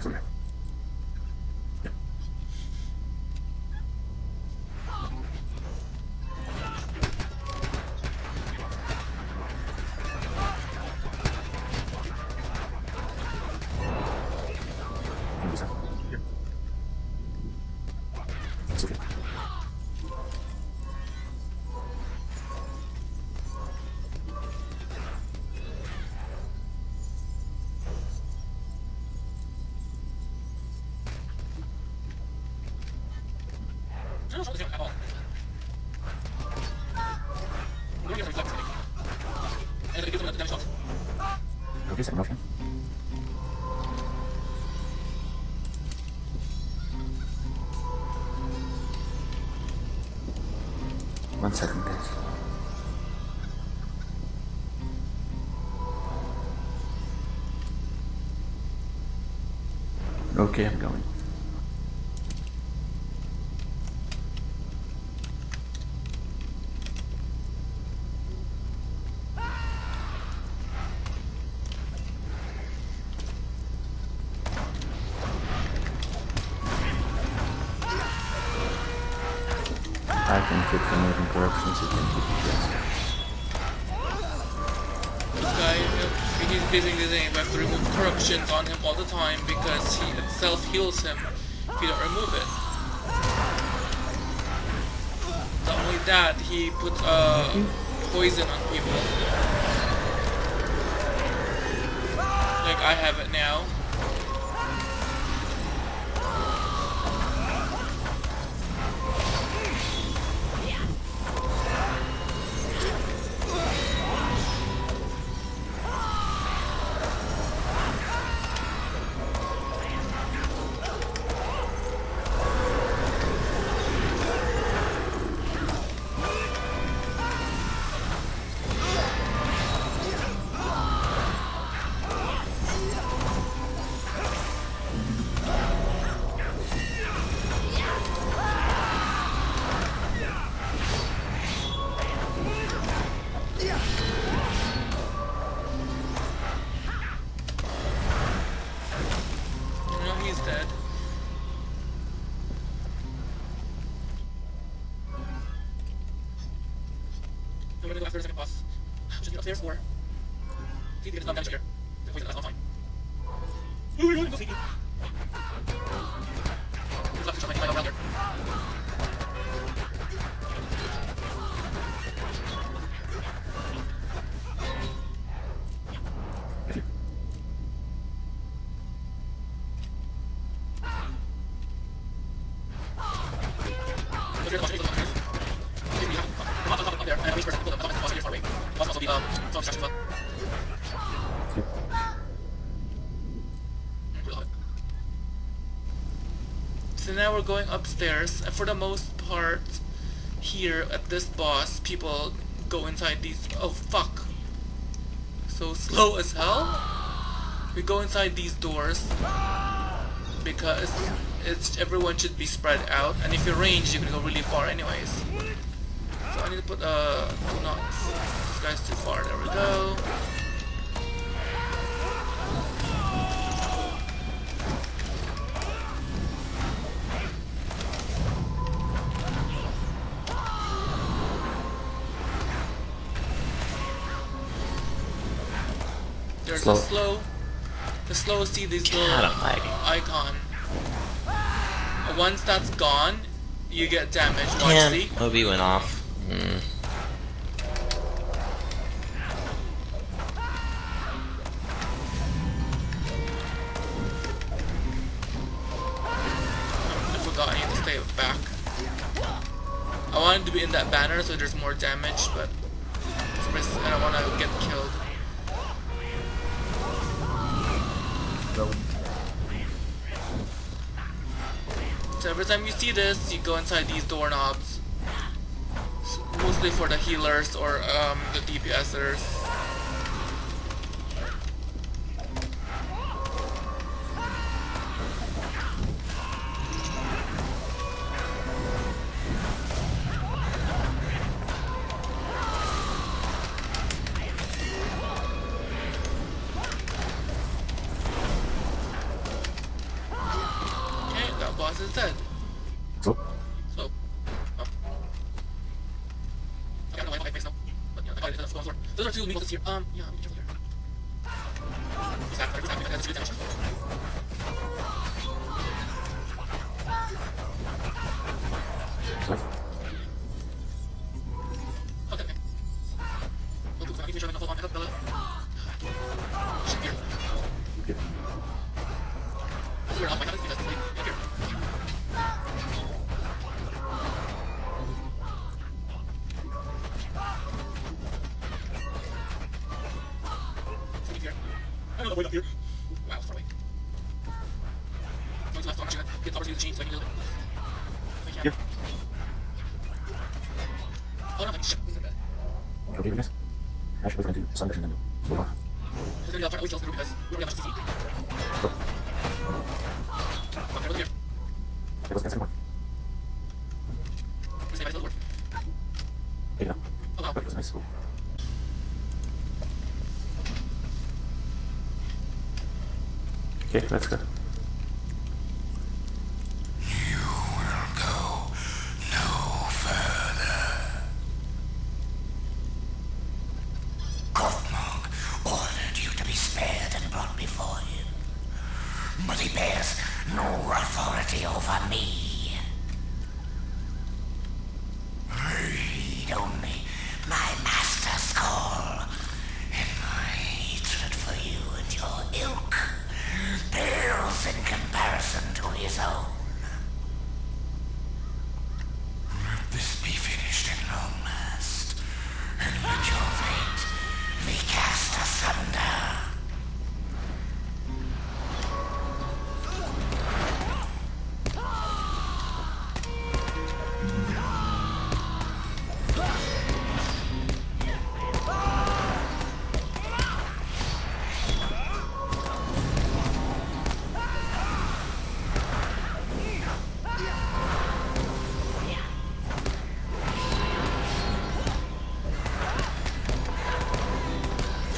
think Okay, I'm going. I can keep removing corruptions, you can keep yes. Basically saying we have to remove corruptions on him all the time because he itself heals him if you don't remove it. Not only that, he puts uh, poison on people. Like I have it now. Gonna go after the second boss. Which is upstairs or see if down here. The poison lasts time. Ooh, you're going to go sneaky. There's left to try my around there. Going upstairs, and for the most part, here at this boss, people go inside these. Oh fuck! So slow as hell. We go inside these doors because it's everyone should be spread out, and if you're you can go really far anyways. So I need to put uh two knocks. This guy's too far. There we go. Slow. a slow. The slow see this little God, I'm lagging. icon. Once that's gone, you get damage. Watch, Damn, see? Obi went off. Mm. I forgot to stay back. I wanted to be in that banner so there's more damage, but for some reason I don't want to get killed. So every time you see this, you go inside these doorknobs. Mostly for the healers or um, the DPSers. Way up here.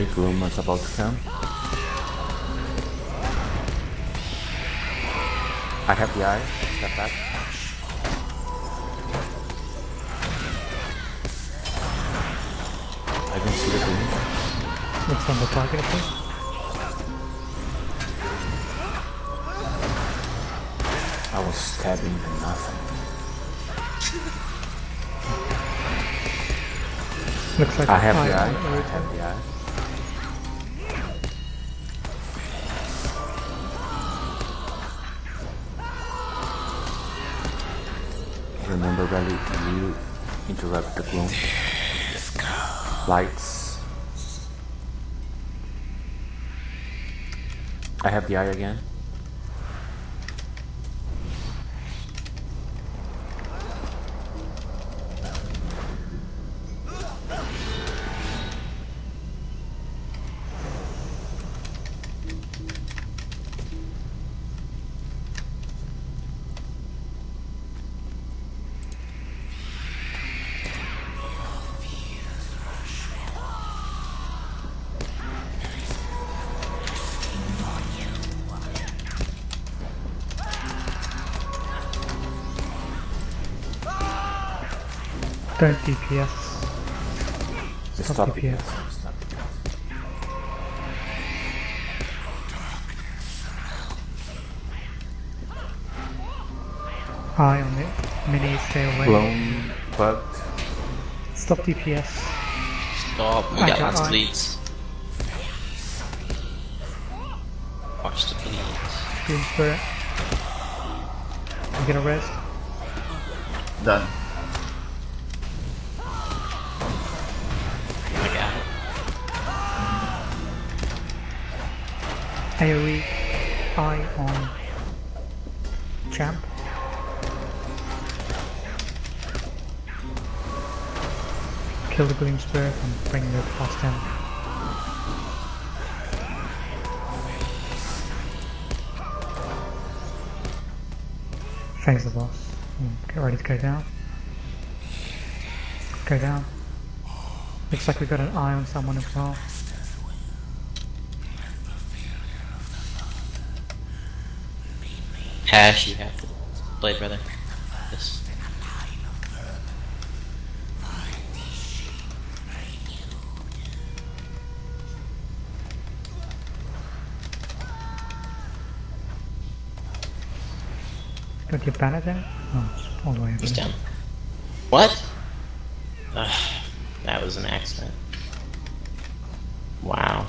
Okay, Gloom is about to come. I have the eye. Step back. I can see the Gloom. Looks on the target, please. I was stabbing for nothing. Looks like I have the eye. I have the eye. Remember, Rally, you interrupt the gloom. Lights. I have the eye again. Don't DPS. Stop, Stop the DPS. PS. Stop the Eye on it. Mini, stay away. Gloom, bugged. Stop DPS. Stop. We I got got lots of one. bleeds. Watch the bleeds. Green Spirit. I'm gonna rest. Done. AoE. Eye on Champ. Kill the Green Spirit and bring the past down. Phase the boss. Mm, Get ready to go down. Go down. Looks like we got an eye on someone as well. Cash, you have the blade, brother. This. Don't you ban? Oh, all the way. He's down. What? Ugh, that was an accident. Wow.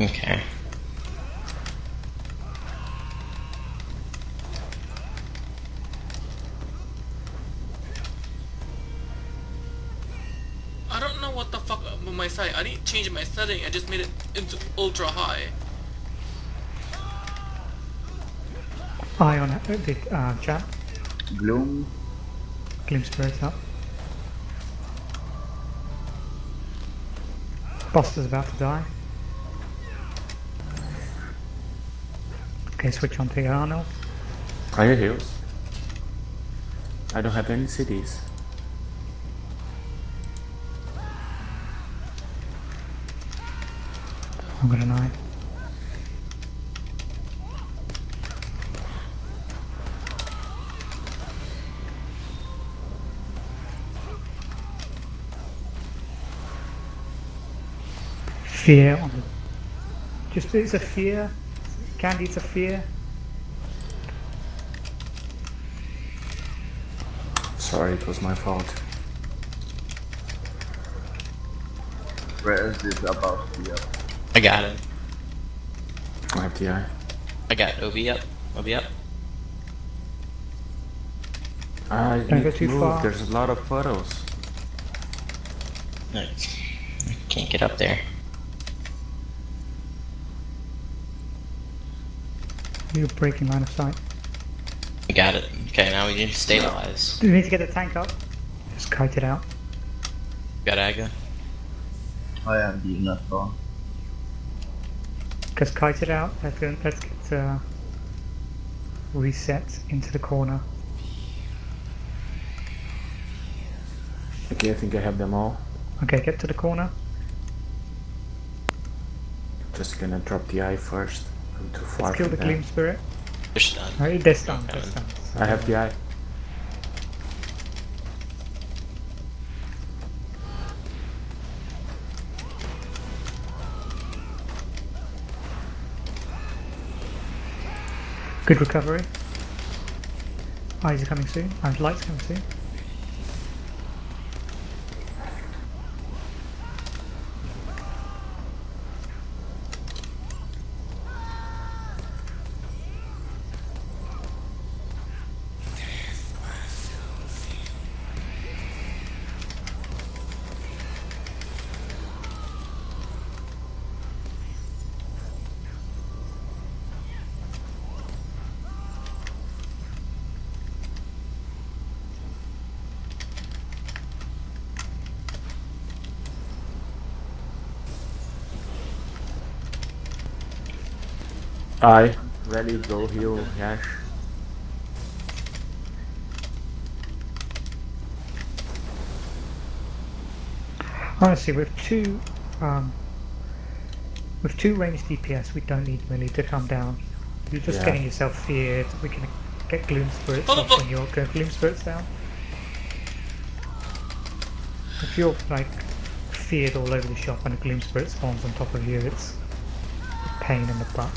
Okay. With. I didn't change my setting. I just made it into ultra high. Eye on uh, the uh, chat. Gloom. Gloom Spirit up. Boss is about to die. Okay, switch on to Arnold. Are you heals? I don't have any cities. I've got an eye. Fear on the. Just it's a fear. Candy, it's a fear. Sorry, it was my fault. Where is this about to be up? I got it. I have the eye. I got OB up. OB up. I Don't go need to too move. far. There's a lot of puddles. No, I can't get up there. You're breaking line of sight. I got it. Okay, now we need to stabilize. We need to get the tank up? Just kite it out. Got Aga. I am being left on. Just kite it out. Let's get, let's get uh, reset into the corner. Okay, I think I have them all. Okay, get to the corner. Just gonna drop the eye first. I'm too far Let's kill the from Gleam. Spirit. They're stunned. Alright, they're stunned, they're stunned. I have the eye. Good recovery. Eyes are coming soon. Uh, lights coming soon. Eye. Ready, go heal, Yash. Honestly, with two, um, with two ranged DPS, we don't need melee to come down. You're just Yeah. getting yourself feared. We can get Gloom Spirits Oh, off oh. when you're going Gloom Spirits down. If you're like feared all over the shop and a Gloom Spirit spawns on top of you, it's a pain in the butt.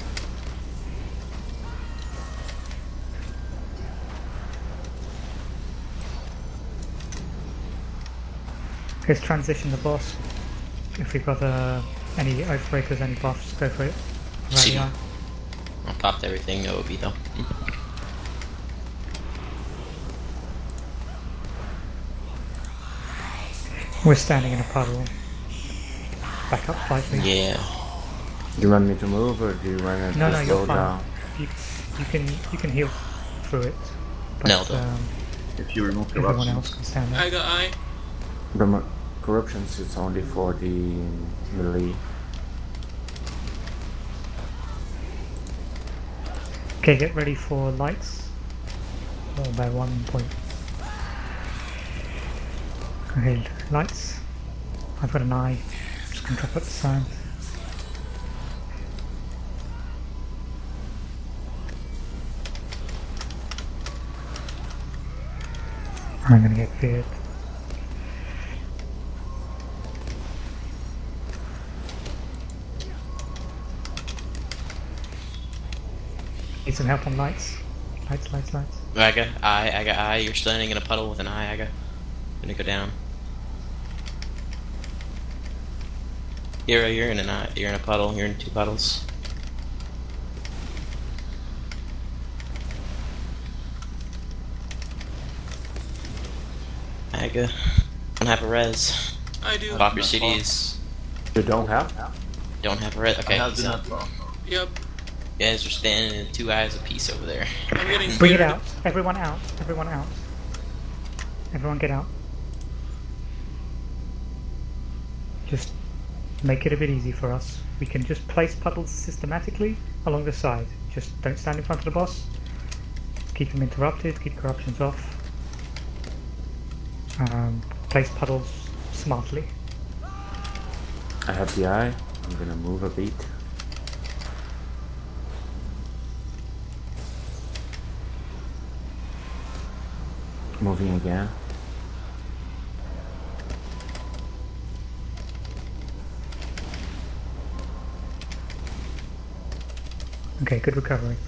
Let's transition the boss. If we've got uh, any Oathbreakers, any buffs, go for it. See. Rally I popped everything, no OB though. We're standing in a puddle. Back up slightly. Yeah. Do you want me to move or do you want to No, no, slow you're fine. down? You, you can you can heal through it. But, No, don't. um, If you remove everyone corruption, else can stand there. I got eye. Corruptions is only for the melee. Okay, get ready for lights. Oh, by one point. Okay, lights. I've got an eye. Just gonna drop it the sign. I'm gonna get feared. Need some help on lights. Lights, lights, lights. I got eye, I got eye. You're standing in a puddle with an eye, I got. Gonna go down. Hero, you're in an eye. You're in a puddle. You're in two puddles. Aga, don't have a res. I do. Pop your CDs. You don't have? Don't have a res. I Okay, have the up. Yep. You guys are standing in two eyes apiece over there. I'm getting Bring it out. Everyone out. Everyone out. Everyone get out. Just make it a bit easy for us. We can just place puddles systematically along the side. Just don't stand in front of the boss. Keep him interrupted. Keep corruptions off. Um, place puddles smartly. I have the eye. I'm gonna move a beat. Moving again. Okay, good recovery.